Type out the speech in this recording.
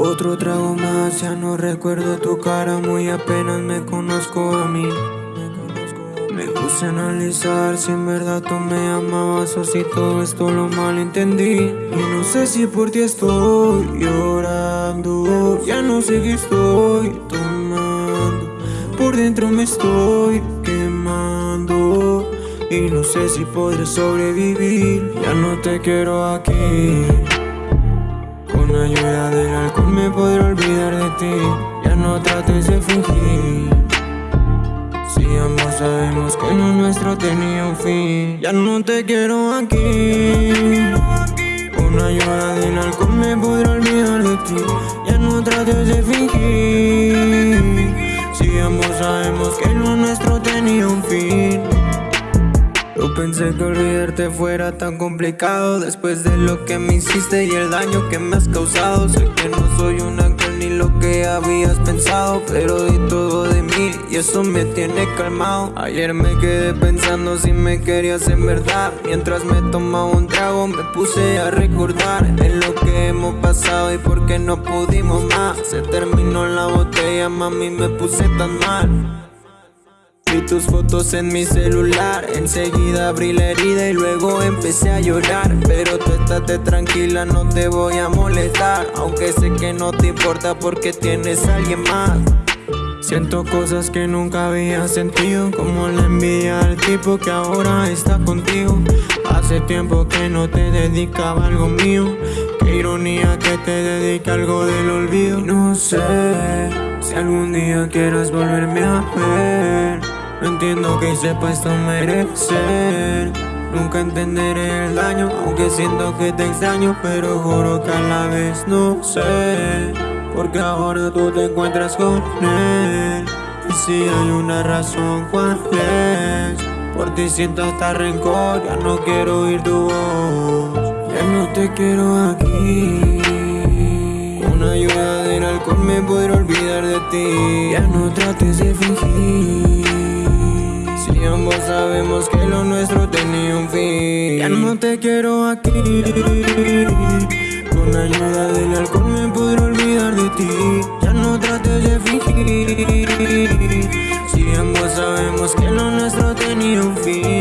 Otro trago más, ya no recuerdo tu cara, muy apenas me conozco a mí. Me puse a analizar si en verdad tú me amabas o si todo esto lo malentendí. Y no sé si por ti estoy llorando, no sé qué estoy tomando. Por dentro me estoy quemando y no sé si podré sobrevivir. Ya no te quiero aquí. Con ayuda del alcohol me podré olvidar de ti Ya no trates de fingir Si ambos sabemos que lo nuestro tenía un fin Ya no te quiero aquí Con ayuda del alcohol me podré olvidar de ti no trates de fingir Si ambos sabemos que lo nuestro tenía un fin. No pensé que olvidarte fuera tan complicado. Después de lo que me hiciste y el daño que me has causado. Sé que no soy un ángel ni lo que habías pensado Pero todo de mí y eso me tiene calmado. Ayer me quedé pensando si me querías en verdad. Mientras me tomaba un trago me puse a recordar En lo que hemos pasado y por qué no pudimos más. Se terminó la botella, mami me puse tan mal. Vi tus fotos en mi celular, enseguida abrí la herida y luego empecé a llorar. Pero tú estate tranquila, no te voy a molestar. Aunque sé que no te importa porque tienes a alguien más Siento cosas que nunca había sentido Como la envidia al tipo que ahora está contigo. Hace tiempo que no te dedicaba algo mío. Qué ironía que te dedique algo del olvido. No sé si algún día quieras volverme a ver. No entiendo que para esto merecer. Nunca entenderé el daño Aunque siento que te extraño Pero juro que a la vez no sé Porque ahora tú te encuentras con él. Y si hay una razón, ¿cuál es? Por ti siento hasta rencor Ya no quiero oír tu voz. Ya no te quiero aquí. Con ayuda del alcohol me podré olvidar de ti. Ya no trates de fingir. Y ambos sabemos que lo nuestro tenía un fin. Ya no te quiero aquí. Con ayuda del alcohol me podré olvidar ti Ya no trates de fingir Si ambos sabemos que lo nuestro tenía un fin